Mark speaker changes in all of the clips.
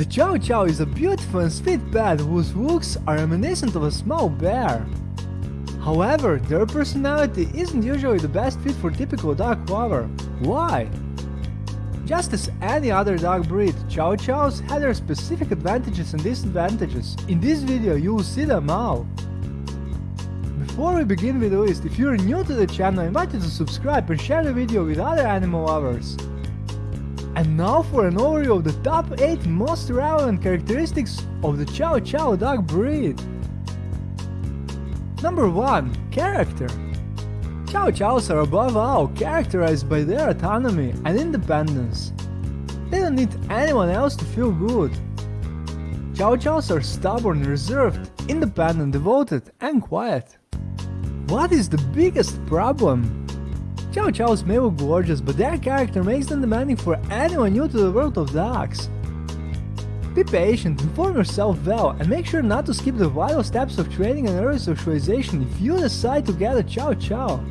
Speaker 1: The Chow Chow is a beautiful and sweet pet whose looks are reminiscent of a small bear. However, their personality isn't usually the best fit for typical dog lover. Why? Just as any other dog breed, Chow Chows have their specific advantages and disadvantages. In this video you will see them all. Before we begin with the list, if you're new to the channel, I invite you to subscribe and share the video with other animal lovers. And now for an overview of the top 8 most relevant characteristics of the Chow Chow dog breed. Number 1. Character Chow Chows are above all characterized by their autonomy and independence. They don't need anyone else to feel good. Chow Chows are stubborn, reserved, independent, devoted and quiet. What is the biggest problem? Chow Chows may look gorgeous, but their character makes them demanding for anyone new to the world of dogs. Be patient, inform yourself well, and make sure not to skip the vital steps of training and early socialization if you decide to get a Chow Chow.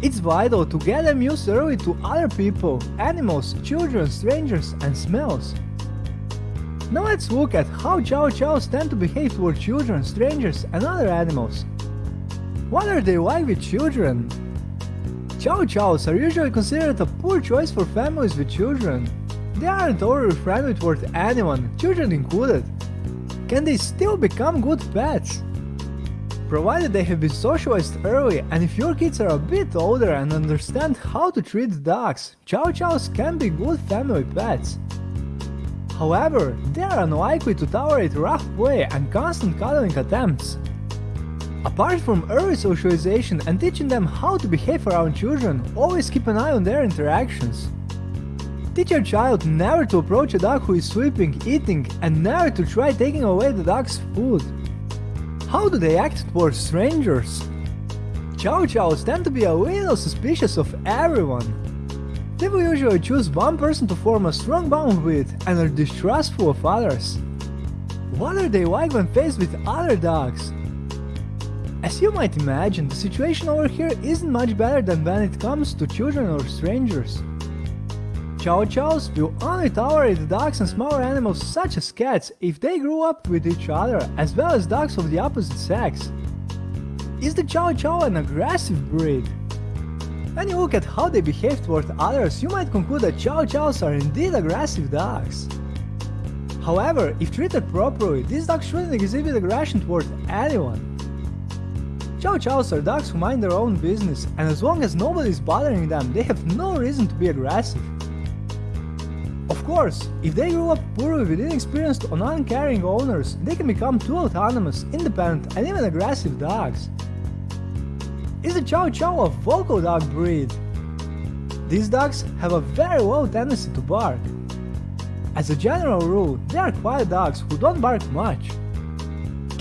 Speaker 1: It's vital to get them used early to other people, animals, children, strangers, and smells. Now let's look at how Chow Chows tend to behave toward children, strangers, and other animals. What are they like with children? Chow Chows are usually considered a poor choice for families with children. They aren't overly friendly toward anyone, children included. Can they still become good pets? Provided they have been socialized early and if your kids are a bit older and understand how to treat dogs, Chow Chows can be good family pets. However, they are unlikely to tolerate rough play and constant cuddling attempts. Apart from early socialization and teaching them how to behave around children, always keep an eye on their interactions. Teach your child never to approach a dog who is sleeping, eating, and never to try taking away the dog's food. How do they act towards strangers? Chow Chows tend to be a little suspicious of everyone. They will usually choose one person to form a strong bond with and are distrustful of others. What are they like when faced with other dogs? As you might imagine, the situation over here isn't much better than when it comes to children or strangers. Chow Chows will only tolerate dogs and smaller animals such as cats if they grew up with each other, as well as dogs of the opposite sex. Is the Chow Chow an aggressive breed? When you look at how they behave toward others, you might conclude that Chow Chows are indeed aggressive dogs. However, if treated properly, these dogs shouldn't exhibit aggression toward anyone. Chow Chows are dogs who mind their own business, and as long as nobody is bothering them, they have no reason to be aggressive. Of course, if they grew up poorly with inexperienced or uncaring owners, they can become too autonomous, independent and even aggressive dogs. Is the Chow Chow a vocal dog breed? These dogs have a very low tendency to bark. As a general rule, they are quiet dogs who don't bark much.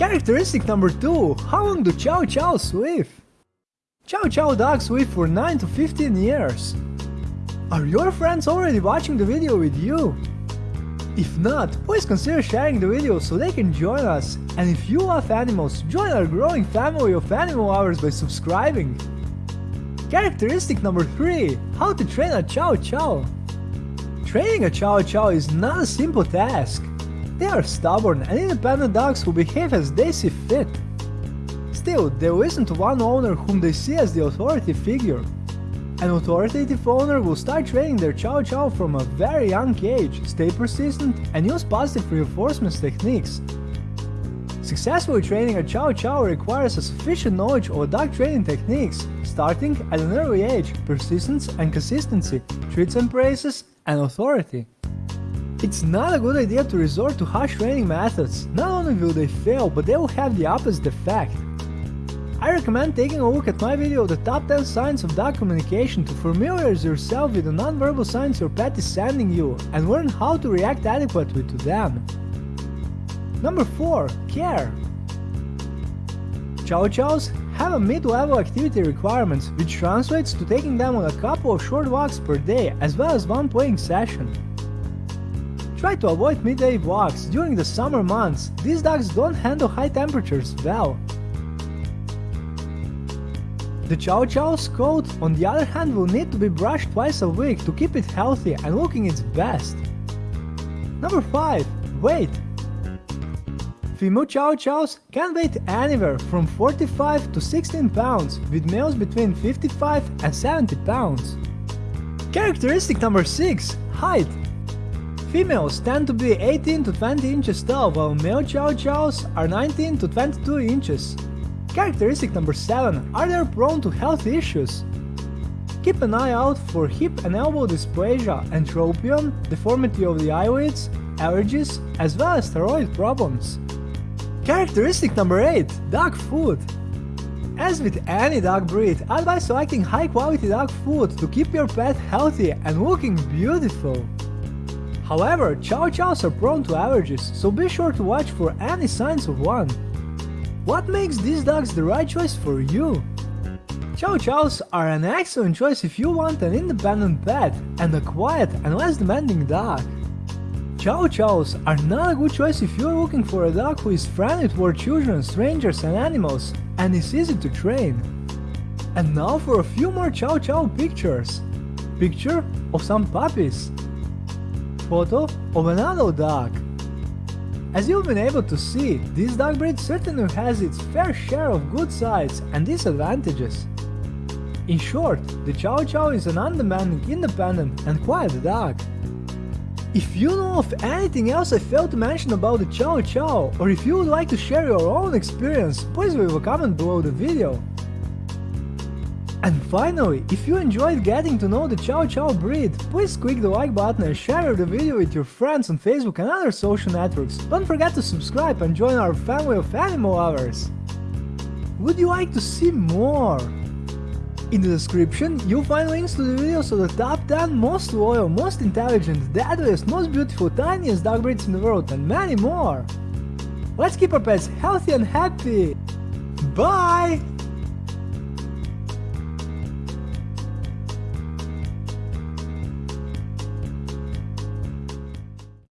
Speaker 1: Characteristic number 2. How long do Chow Chows live? Chow Chow dogs live for 9 to 15 years. Are your friends already watching the video with you? If not, please consider sharing the video so they can join us. And if you love animals, join our growing family of animal lovers by subscribing. Characteristic number 3. How to train a Chow Chow. Training a Chow Chow is not a simple task. They are stubborn and independent dogs who behave as they see fit. Still, they listen to one owner whom they see as the authority figure. An authoritative owner will start training their Chow Chow from a very young age, stay persistent, and use positive reinforcement techniques. Successfully training a Chow Chow requires a sufficient knowledge of dog training techniques, starting at an early age, persistence and consistency, treats and praises, and authority. It's not a good idea to resort to harsh training methods, not only will they fail, but they will have the opposite effect. I recommend taking a look at my video the top 10 signs of dog communication to familiarize yourself with the non-verbal signs your pet is sending you and learn how to react adequately to them. Number 4. Care Chow Chows have a mid-level activity requirements which translates to taking them on a couple of short walks per day as well as one playing session. Try to avoid midday walks during the summer months, these dogs don't handle high temperatures well. The Chow Chow's coat, on the other hand, will need to be brushed twice a week to keep it healthy and looking its best. Number 5. Weight Female Chow Chows can weigh anywhere from 45 to 16 pounds, with males between 55 and 70 pounds. Characteristic number 6. Height Females tend to be 18 to 20 inches tall, while male Chow Chows are 19 to 22 inches. Characteristic number 7. Are they prone to health issues? Keep an eye out for hip and elbow dysplasia, entropion, deformity of the eyelids, allergies, as well as thyroid problems. Characteristic number 8. Dog food. As with any dog breed, advise selecting high quality dog food to keep your pet healthy and looking beautiful. However, Chow Chows are prone to allergies, so be sure to watch for any signs of one. What makes these dogs the right choice for you? Chow Chows are an excellent choice if you want an independent pet and a quiet and less demanding dog. Chow Chows are not a good choice if you're looking for a dog who is friendly toward children, strangers and animals, and is easy to train. And now for a few more Chow Chow pictures. Picture of some puppies. Photo of an adult dog. As you've been able to see, this dog breed certainly has its fair share of good sides and disadvantages. In short, the Chow Chow is an undemanding, independent and quiet dog. If you know of anything else I failed to mention about the Chow Chow, or if you would like to share your own experience, please leave a comment below the video. And finally, if you enjoyed getting to know the Chow Chow breed, please click the like button and share the video with your friends on Facebook and other social networks. Don't forget to subscribe and join our family of animal lovers. Would you like to see more? In the description, you'll find links to the videos of the top 10 most loyal, most intelligent, deadliest, most beautiful, tiniest dog breeds in the world and many more! Let's keep our pets healthy and happy! Bye!